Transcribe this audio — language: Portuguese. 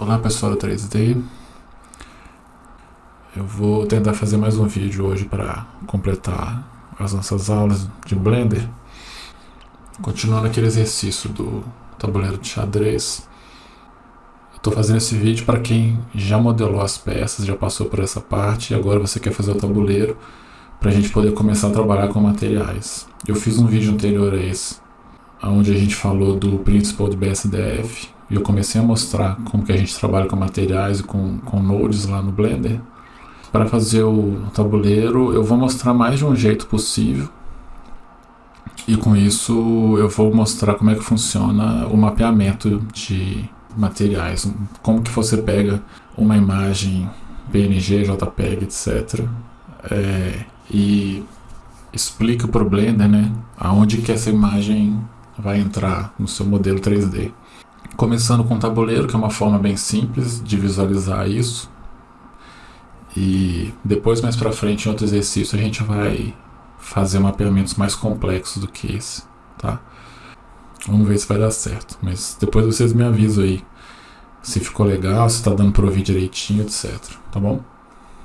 Olá pessoal do 3D, eu vou tentar fazer mais um vídeo hoje para completar as nossas aulas de Blender, continuando aquele exercício do tabuleiro de xadrez. Estou fazendo esse vídeo para quem já modelou as peças, já passou por essa parte e agora você quer fazer o tabuleiro para a gente poder começar a trabalhar com materiais. Eu fiz um vídeo anterior a esse, onde a gente falou do Principal de BSDF, e eu comecei a mostrar como que a gente trabalha com materiais e com, com nodes lá no Blender. Para fazer o tabuleiro, eu vou mostrar mais de um jeito possível. E com isso eu vou mostrar como é que funciona o mapeamento de materiais. Como que você pega uma imagem PNG, JPEG, etc. É, e explica para o Blender né, aonde que essa imagem vai entrar no seu modelo 3D. Começando com o tabuleiro, que é uma forma bem simples de visualizar isso. E depois, mais para frente, em outro exercício, a gente vai fazer mapeamentos mais complexos do que esse, tá? Vamos ver se vai dar certo. Mas depois vocês me avisam aí se ficou legal, se está dando para ouvir direitinho, etc. Tá bom?